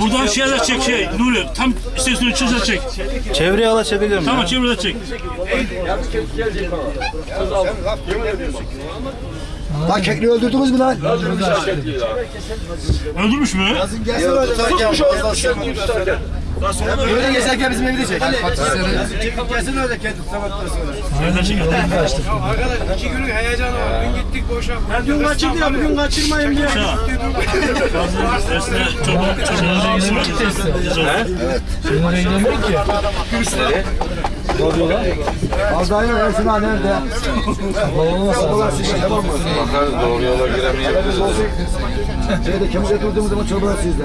Buradan şeyler çek şey Nuri tam istasyonu çizer çek. Çevreye alabilir miyim? Tamam çevrede çek. Lan kekliği öldürdünüz mü lan? Öldürmüş mü? Böyle geçerken bizim evi de çek. Nereden çek? Arkadaş iki günlük heyecan var. Dün gittik boşa. Ya dün kaçırdı ya bugün kaçırmayın diye. Esne çorba çorba ilgisi var. Az daha yok Ersin ağa nerede? Bakarız doğru yola giremeyebiliriz. Şeyde Kemal'e durduğumuz zaman çorbalar sizde.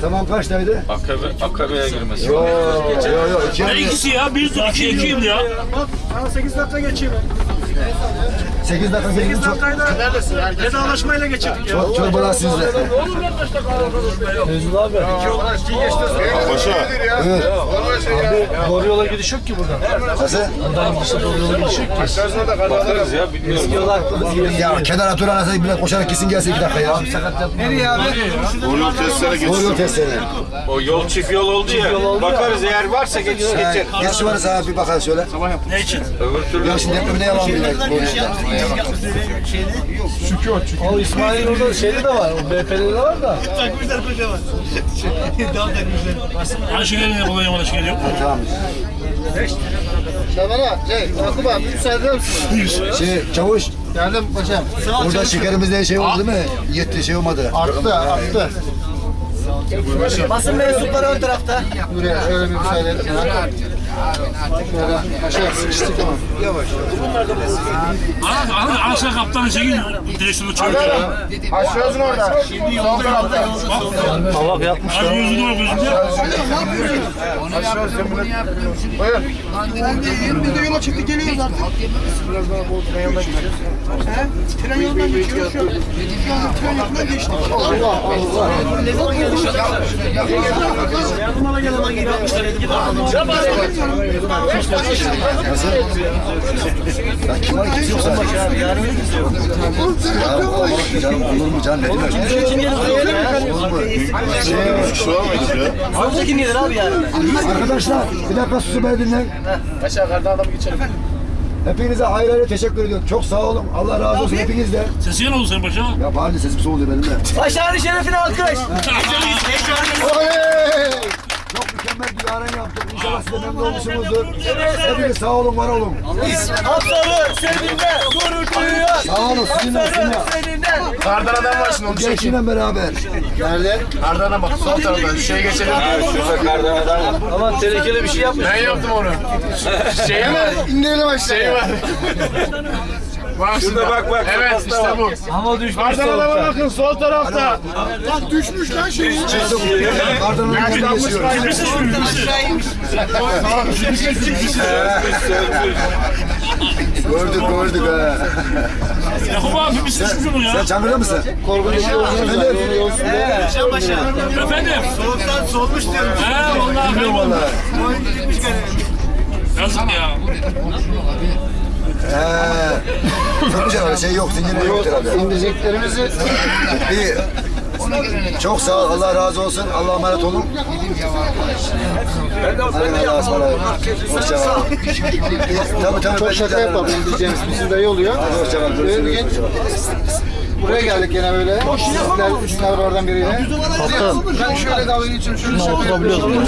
Tamam kaçtaydı? Akabe, akabeye girmesi. Yo yo yo iki. Ne ikisi ya? Bir dur iki ikiyim ya. Sana 8 dakika geçeyim. 8 dakika 8 gelin çok. dakikayı da vedalaşmayla geçirdik ya. Çor- Çorbalar sizde. Paşa. Evet. Doğru yola gidiş yok ki buradan. Nasıl? Buradan gidişte doğru yola gidiş yok ki. Bakarız ya bilmiyorum. Ya kenara dur anasını bile koşarak gitsin gelsin iki dakika ya. Nereye abi? Doğru yol testlere Doğru yol testleri. O yol çift yol oldu ya. Bakarız eğer varsa geç geçer. Geç varsa abi bir bakalım şöyle. Ne için? Öbür türlü Ya şimdi depremde yalan bile. O İsmail orada şeyde de var. O BP'de de var da. Aynı şey geliyor, kolay yola şey geliyor. Tamam. Şabana, şey, Yakup abi müsaade eder misin? Şey çavuş Geldim paşam. burada şekerimizde şey oldu değil mi? Yetti şey olmadı. Arttı, arttı. Basın mensupları ön tarafta. Buraya şöyle bir müsaade et. Yavaş. Ana, ana kaptanı çekin direksiyonu çevirin. Aşağısın orada. Sol tarafta. Hava yapmış. Abi yüzünü var gözünde. Biz de yola çıktık geliyoruz artık. Biraz daha bu tren yoldan gidiyoruz. He? Tren yoldan geçiyoruz şu an. Şu anda tren yolundan geçtik. Allah Allah. Ya kim var kimse yoksa. Ya Allah canım olur mu canım ne demek? Olur mu? şu an mıydı ya? Arkadaşlar bir dakika susu beni dinleyin. Aşağı kardan adamı geçelim. Hepinize ayrı ayrı teşekkür ediyorum. Çok sağ olun. Allah razı olsun hepinizden. Sesi yan oldu senin başa. Ya bari sesim soğudu benim de. Başarı şerefine alkış. Oley! Çok mükemmel bir yaren yaptık. İnşallah siz de memnun olmuşsunuzdur. Hepiniz sağ olun, var olun. Hakları seninle gurur duyuyor. Sağ olun, sizinle, sizinle. Kardan adam var şimdi onu çekin. Gençliğinle beraber. Nerede? Kardan bak sol tarafta. Şeye geçelim. Şurada kardan adam var. Ama tehlikeli bir şey yapmış. Ben yaptım onu. Şeye mi? İndirelim aşağıya. Şey var. Bak Şurada bak bak. Evet işte bu. Hava düşmüş Kardan adama bakın sol tarafta. Bak düşmüş lan şey. Kardan şu, birisi. Gördük, gördük ha. Yakup abi birisi düşmüş onu ya. Sen Çankırı'da mısın? Korkunç Efendim? Efendim. Soğuktan soğumuş diyorum. He vallahi Bilmiyorum kayboldu. valla. Yazık ya. Ee, çok güzel öyle şey yok. Herhalde. İndireceklerimizi İyi. Çok sağ ol. Allah razı olsun. Allah'a emanet olun. Hadi Allah'a ısmarladık. Hoşça kal. Tabii tabii. çok şaka yapalım indireceğimiz bizim dayı oluyor. Hoşça kal. Böyle bir gün buraya geldik gene böyle. Sizler tane oradan biriyle. Kaptan. Ben şöyle dalga geçiyorum. Şunu şaka yapıyorum.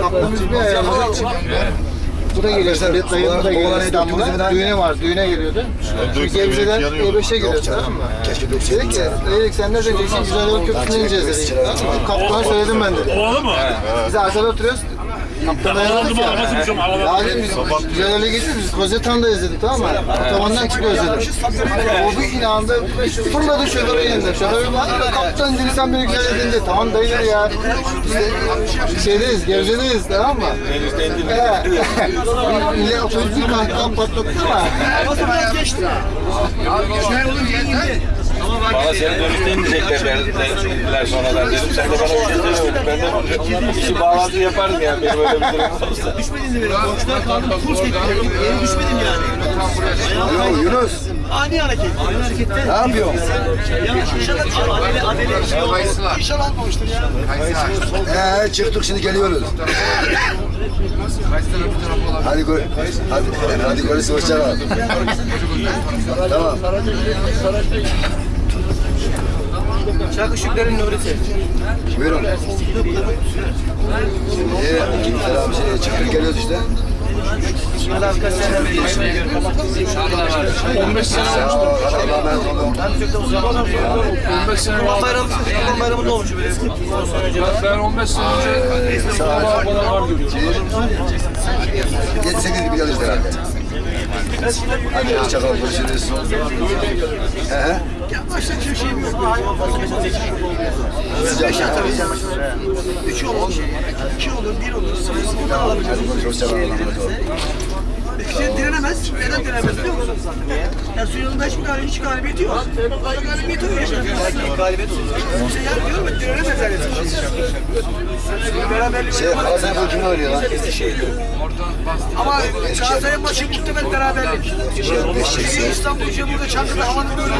Kaptanımız bir ayarladık. Bu da geliyor tabii. Dayı bu da geliyor İstanbul'da. Düğüne var. Düğüne geliyordu. Gebze'den E5'e geliyoruz tamam mı? Keşke dökseydik. Dedik ki, dedik sen ne diyeceksin? Güzel yol köprüsüne ineceğiz dedik. Kaptana söyledim ben dedi. Ovalı mı? Biz arkada oturuyoruz. Kaptan mı? ya. Arabası dedim biz güzel öyle geçiyoruz. Biz Kozetan'da izledik tamam mı? Otobandan çıkıyoruz dedim. O bir inandı. Fırladı şoförü yanında. Şoförü baktı. Kaptan dedi sen beni güzel edin dedi. Tamam dayı dedi ya. İşte şeydeyiz, Gebze'deyiz tamam mı? Millet otobüsü kahkaha patlattı ama. Bana seni dönüşte inecekler dediler sonradan dedim. Sen de bana öyle söylemedin. Ben de işi bağlantı yaparım ya. Benim öyle bir durum olsa. Düşmedin mi? Boşlar kaldım. Kurs getirdim. Yeni düşmedim yani. Yo, Yunus. Ani hareket. Ani harekette. Ne yapıyorsun? Ya inşallah adele adele şey olmaz. İnşallah almamıştır ya. Ee, çıktık şimdi geliyoruz. Hadi gör, hadi, hadi görüşürüz, hoşça kal. Tamam. Çakı Şükler'in Nuri'si. Buyurun. Ee, selam şey, çıktık geliyoruz işte. İsmail abi kaç sene beri yaşıyor. 15 sene Sağ ol, Allah'a emanet olun. Ben çok da uzun zamandır biliyorum. 15 sene bayramı, Kurban bayramı da olmuş. Ben 15 sene önce baba bana var görüyorum. 7-8 gibi geliriz herhalde. Hadi hoşça kal, görüşürüz. He he. Başka bir şeyim yok. Sıcak. Üç olur, iki olur, bir olur. Sıfırdan alabileceğiz. Hoşça Kişi direnemez. Neden direnemez biliyor musun? Ya suyun yanında hiçbir galibiyet, hiç galibiyeti yok. Burada galibiyeti yok yaşar. Galibiyet olur. İşte yani diyorum ya direnemez yani. Beraberlik Şey, Galatasaray bu kimle oynuyor lan? Ama Galatasaray maçı muhtemelen beraberlik. Şey, İstanbul şey burada Çankırı'da havanın böyle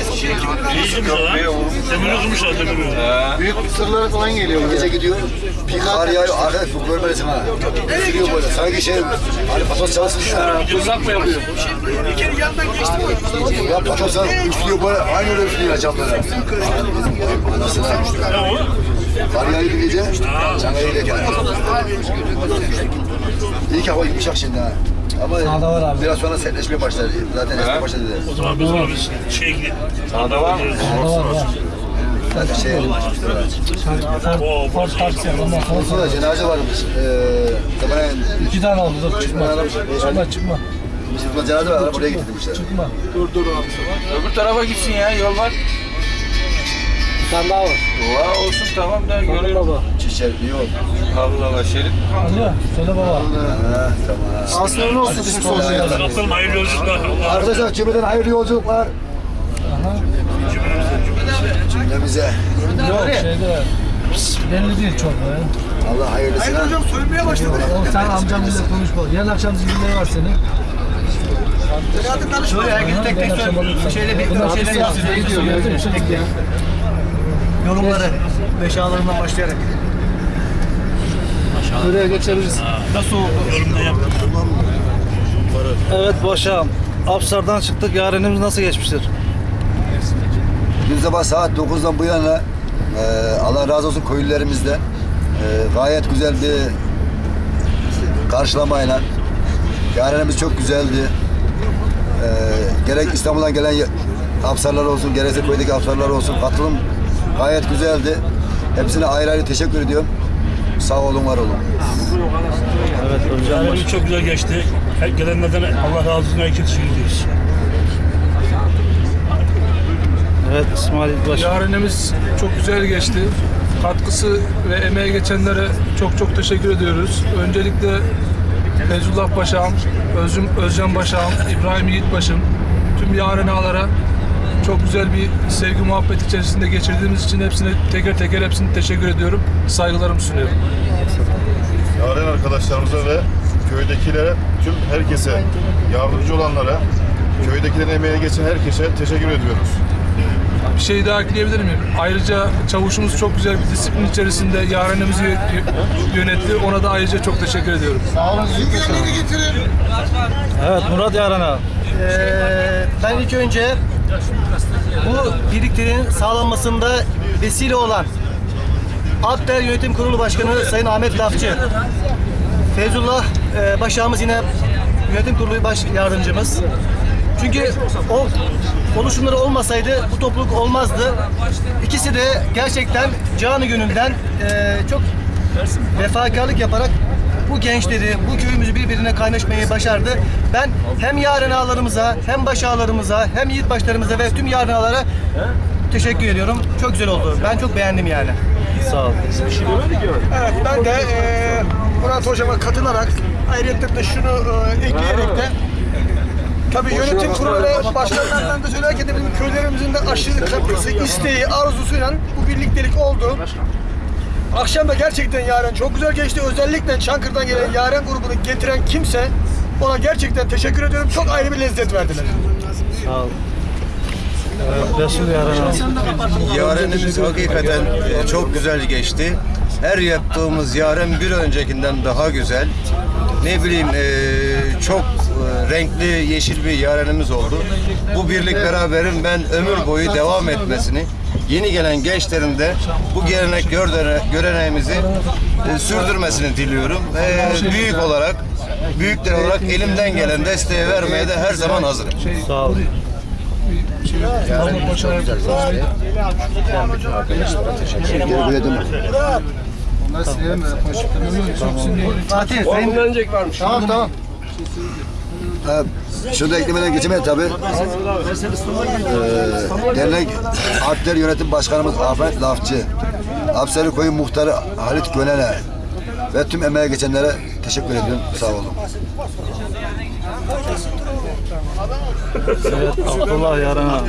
Eskişehir kimi İyi kırmışlar lan. Demiri kırmışlar demiri. Büyük sırlara falan geliyor. Gece gidiyor, bir kar yağıyor, arkadaş bu görmelisin ha. Gidiyor böyle, sanki şey, hani patos çalışmış ya. Uzak mı yapıyor? Bir kere yandan geçti mi? Ya patosa üflüyor böyle, aynı öyle üflüyor camlara. Anasını o? Kar yağıyor bir gece, Çankaya'ya giderken. İyi ki hava yumuşak şimdi ha. Ama biraz sonra sertleşmeye başladı. Zaten esmeye başladı. O zaman biz ona biz şey gidelim. Sağda var mı? Zaten şey, Ford taksi ondan sonra Olsun da cenaze varmış. Ee, iki tane aldı dur çıkma. Çıkma çıkma bizim cenaze var, buraya getirmişler. çıkma. Öbür tarafa gitsin ya. Yol var. Bir tane daha var. Oha olsun tamam da görüyorum. baba. Çiçek, yok. Allah Allah şerit. Alo söyle baba. Ha, tamam. Aslında ne olsun bizim. Allah Arkadaşlar cümleden hayırlı yolculuklar. Cümlemize. Yok şeyde belli değil çok ya. Allah hayırlısına. Hocam soyunmaya başladı. Oğlum sen amcamla konuşma. Yarın akşam zincirleri var senin. Şöyle herkes tek tek söyle. Şeyle bir şeyler yapsın. Yorumları. Beş ağlarından başlayarak. Buraya geçebiliriz. Nasıl oldu? Yorumda yaptım. Evet Boşam. Apsar'dan çıktık. Yarenimiz nasıl geçmiştir? Dün sabah saat 9'dan bu yana e, Allah razı olsun köylülerimizde e, gayet güzel bir karşılamayla yarenimiz çok güzeldi. E, gerek İstanbul'dan gelen hapsarlar olsun, gerekse köydeki hapsarlar olsun katılım gayet güzeldi. Hepsine ayrı ayrı teşekkür ediyorum. Sağ olun, var olun. Yani çok güzel geçti. Her gelenlerden Allah razı olsun. Herkese teşekkür ediyoruz. Evet İsmail Baş. Yarenimiz çok güzel geçti. Katkısı ve emeği geçenlere çok çok teşekkür ediyoruz. Öncelikle Feyzullah Paşa'm, Özüm, Özcan Paşa'm, İbrahim Yiğitbaş'ım, tüm yaren ağalara çok güzel bir sevgi muhabbet içerisinde geçirdiğimiz için hepsine teker teker hepsine teşekkür ediyorum. Saygılarımı sunuyorum. Yaren arkadaşlarımıza ve köydekilere, tüm herkese, yardımcı olanlara, köydekilerin emeğe geçen herkese teşekkür ediyoruz. Bir şey daha ekleyebilir miyim? Ayrıca çavuşumuz çok güzel bir disiplin içerisinde yarenimizi yö- yönetti. Ona da ayrıca çok teşekkür ediyorum. Evet Murat Yaren abi. Ee, ben ilk önce bu birlikteliğin sağlanmasında vesile olan Akder Yönetim Kurulu Başkanı Sayın Ahmet Lafçı, Feyzullah e, Başağımız yine yönetim kurulu baş yardımcımız. Çünkü o oluşumları olmasaydı bu topluluk olmazdı. İkisi de gerçekten canı gönülden e, çok vefakarlık yaparak bu gençleri, bu köyümüzü birbirine kaynaşmayı başardı. Ben hem yarın ağalarımıza, hem baş ağalarımıza, hem yiğit başlarımıza ve tüm yarın ağalara teşekkür ediyorum. Çok güzel oldu. Ben çok beğendim yani. Sağ ol. Evet, ben de e, Murat Hocam'a katılarak ayrıca da şunu e, ekleyerek de Tabii yönetim kurulu ve başkanlarından da söylerken de bizim köylerimizin de aşırı katkısı, isteği, arzusuyla bu birliktelik oldu. Akşam da gerçekten Yaren çok güzel geçti. Özellikle Çankırı'dan gelen Yaren grubunu getiren kimse ona gerçekten teşekkür ediyorum. Çok ayrı bir lezzet verdiler. Sağ ol. Evet, Resul Yaren abi. Yarenimiz hakikaten e, çok güzel geçti. Her yaptığımız yaren bir öncekinden daha güzel. Ne bileyim e, çok renkli yeşil bir yarenimiz oldu. Bu birlik beraberin ben ömür boyu devam etmesini, yeni gelen gençlerin de bu gelenek göreneğimizi e, sürdürmesini diliyorum. Ve büyük olarak, büyükler olarak elimden gelen desteği vermeye de her zaman hazırım. Sağ ol. Mahmut Başar. Geri bile deme. Bunları silelim de. Fatih, senin Tamam tamam. Ha, şunu da eklemeden geçemeyiz tabii. Ee, dernek Alpler Yönetim Başkanımız Ahmet Lafçı, Apsarı Koyu Muhtarı Halit Gönen'e ve tüm emeğe geçenlere teşekkür ediyorum. Sağ olun. Evet, Abdullah Yaren abi.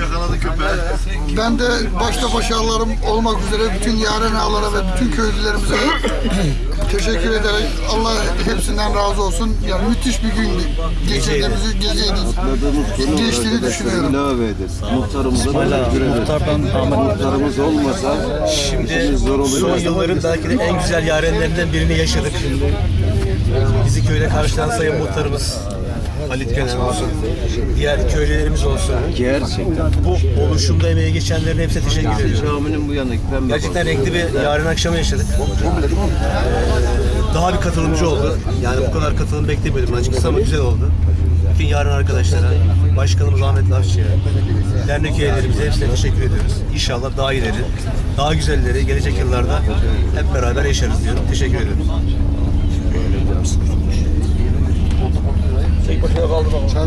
Ben de başta başarılarım olmak üzere bütün yaren ağalara ve bütün köylülerimize teşekkür ederek Allah hepsinden razı olsun. Yani müthiş bir gün geçirdiğimizi geceydi. Geçtiğini düşünüyorum. ilave ederiz. Muhtarımıza muhtardan Ahmet Muhtarımız olmasa Şimdi son yılların belki de en güzel yarenlerinden birini yaşadık. Bizi köyde karşılayan sayın muhtarımız Halit Kenan olsun, diğer köylülerimiz olsun. gerçekten Bu oluşumda emeği geçenlerin hepsine teşekkür ediyorum. caminin bu pembe Gerçekten renkli bir yarın akşamı yaşadık. Ee, daha bir katılımcı oldu. Yani bu kadar katılım beklemiyordum açıkçası ama güzel oldu. Bütün yarın arkadaşlara, başkanımız Ahmet Lafçı'ya, dernek üyelerimize hepsine teşekkür ediyoruz. İnşallah daha iyileri, daha güzelleri gelecek yıllarda hep beraber yaşarız diyorum. Teşekkür ediyorum.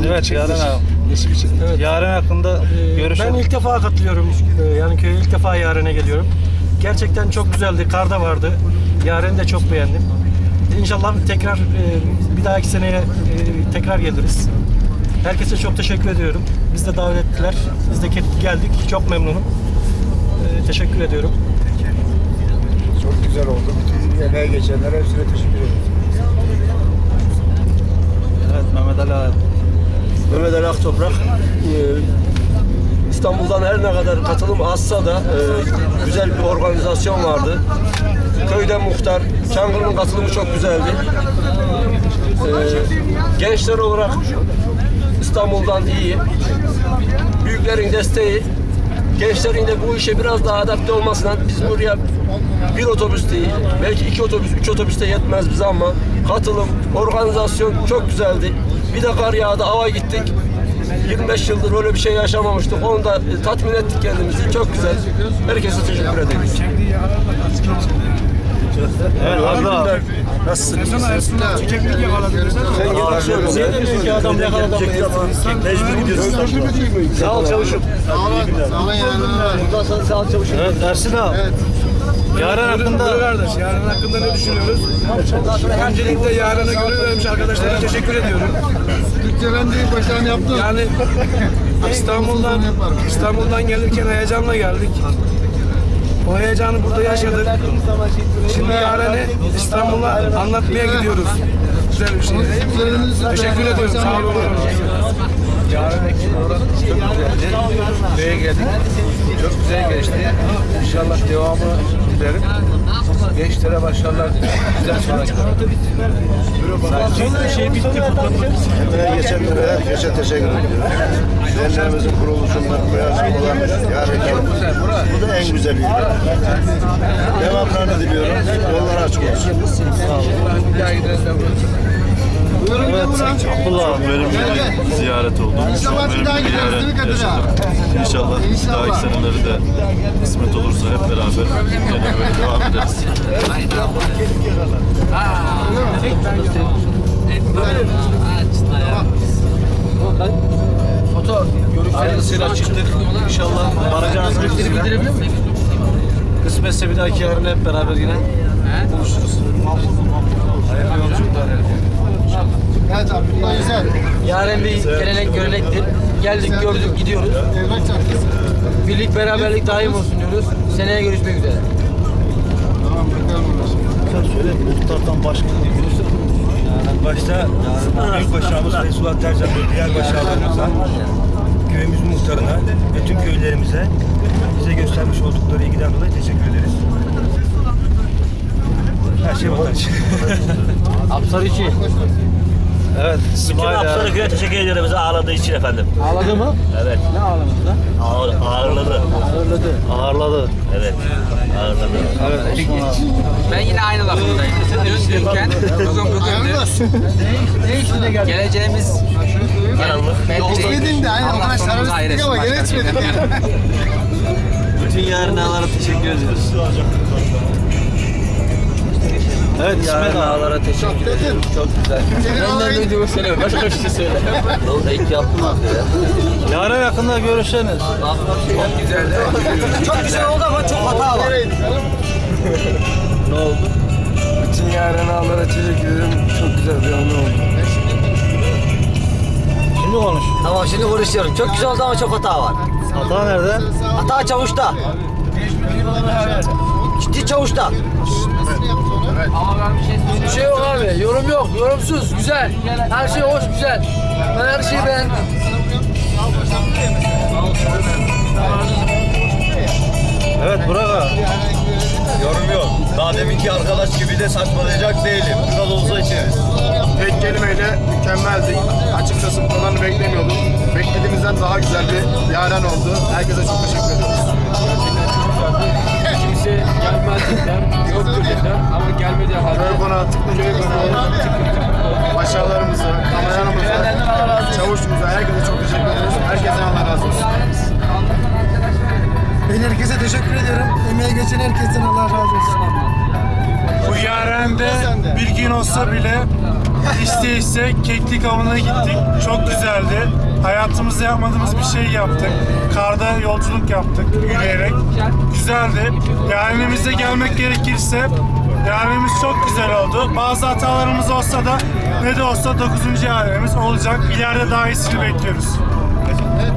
Evet Yaren abi. Yaren hakkında görüşelim. Ben ilk defa katılıyorum. Ee, Yani köye ilk defa Yaren'e geliyorum. Gerçekten çok güzeldi. Kar da vardı. Yaren'i de çok beğendim. İnşallah tekrar e, bir dahaki seneye e, tekrar geliriz. Herkese çok teşekkür ediyorum. Biz de davet ettiler. Biz de geldik. Çok memnunum. E, Teşekkür ediyorum. Çok güzel oldu. Bütün emeğe geçenlere hepsine teşekkür ederim. Evet Mehmet Ali abi. Mehmet Ali Aktoprak. Ee, İstanbul'dan her ne kadar katılım azsa da e, güzel bir organizasyon vardı. Köyden muhtar, Çankırı'nın katılımı çok güzeldi. Ee, gençler olarak İstanbul'dan iyi. Büyüklerin desteği, gençlerin de bu işe biraz daha adapte olmasından biz buraya bir otobüs değil, belki iki otobüs, üç otobüs de yetmez bize ama katılım, organizasyon çok güzeldi. Bir de kar yağdı, hava gittik. 25 yıldır öyle bir şey yaşamamıştık. Onu da tatmin ettik kendimizi. Çok güzel. Herkese teşekkür ederim. Evet Abdullah. Nasılsınız? Çiçeklik yakaladım. Sen yaklaşıyorsun. Sen de diyorsun ki adam yakaladı. Mecbur gidiyorsun. Sağ ol çavuşum. Sağ olun. Sağ yaren Bundan sonra sağ ol çavuşum. Evet Ersin abi. Yaren hakkında kardeş, yarın hakkında ne düşünüyoruz? Öncelikle yarına göre vermiş arkadaşlara teşekkür ediyorum. Lütfen değil başarını yaptın. Yani İstanbul'dan İstanbul'dan gelirken heyecanla geldik. O heyecanı burada yaşadık. Şimdi yarını İstanbul'a anlatmaya gidiyoruz. Güzel bir şey. Teşekkür ediyorum. Sağ olun. Yarın ekibi olarak çok güzeldi. Köye geldik. Çok güzel geçti. İnşallah devamı dilerim. Gençlere başarılar dilerim. Güzel sonraki. Şey bitti. Emeğe geçenlere herkese teşekkür ediyorum. Derneğimizin kuruluşundan bu olan yarın Bu da en güzeli. Devamlarını diliyorum. Yollar açık olsun. Evet Abdullah abi. Verimli bir ziyaret oldu. İnşallah bir daha Kadir abi? İnşallah İnşallah. dahaki seneleri de kısmet olursa hep beraber gene böyle devam ederiz. Hayırlısıyla çıktık. İnşallah varacağınız bildirebilir miyim? Kısmetse bir dahaki yarın hep beraber yine buluşuruz. Hayırlı yolculuklar. Evet abi. Bunlar güzel. Yaren bir gelenek görenektir. Geldik, gördük, gidiyoruz. Birlik, beraberlik daim olsun diyoruz. Seneye görüşmek üzere. Muhtardan başka Başta büyük başağımız Suat Tercan ve diğer başağlarımıza, köyümüzün muhtarına ve tüm köylerimize bize göstermiş oldukları ilgiden dolayı teşekkür ederiz. Her şey vatan için. Apsar için. Evet İsmail abi. Sarıköy'e teşekkür ediyorum bizi ağırladığı için efendim. Ağladı mı? Evet. Ne ağlamış lan? Ağır, ağırladı. Ağırladı. Ağırladı. Evet. Ağırladı. Evet Osman abi. Ben yine aynı lafındayım. Dün dünken, bugün bugündür. Ne işine geldi? Geleceğimiz Karanlık. Geçmedin de aynı o kadar şarabistik ama gene içmedin. Bütün yarınlara teşekkür ediyoruz. Evet İsmail ağalara teşekkür ederim. Çok güzel. Benden duyduğumu söyle. Başka bir şey söyle. İlk yaptım abi ya. Yarın yakında görüşürüz. Çok güzel oldu ama çok hata var. Ne oldu? Bütün yarın ağlara teşekkür ederim. Çok güzel bir anı oldu. Şimdi konuş. Tamam şimdi konuşuyorum. Çok güzel oldu ama çok hata var. Hata nerede? Hata çavuşta. Ciddi çavuşta. Bir şey yok abi. Yorum yok. Yorumsuz. Güzel. Her şey hoş, güzel. Ben her şeyi beğendim. Evet Burak abi. Yorum yok. Daha deminki arkadaş gibi de saçmalayacak değilim. Biraz olsa içeriz. Tek kelimeyle mükemmeldik. Açıkçası buralarını beklemiyordum. Beklediğimizden daha güzel bir yaren oldu. Herkese çok teşekkür ediyoruz. Kimse gelmez dediler, yoktur dediler ama gelmedi halde. Köy konağı, tıklı köy konağı, aşağılarımıza, kameralarımıza, çavuşumuza, herkese çok herkese teşekkür ediyorum. Emeği geçen herkesten Allah razı olsun. Bu yarende bir gün olsa bile iste iste keklik avına gittik. Çok güzeldi. Hayatımızda yapmadığımız bir şey yaptık. Karda yolculuk yaptık yürüyerek. Güzeldi. Yarenimizde gelmek gerekirse yarenimiz çok güzel oldu. Bazı hatalarımız olsa da ne de olsa 9. yarenimiz olacak. İleride daha iyisini bekliyoruz.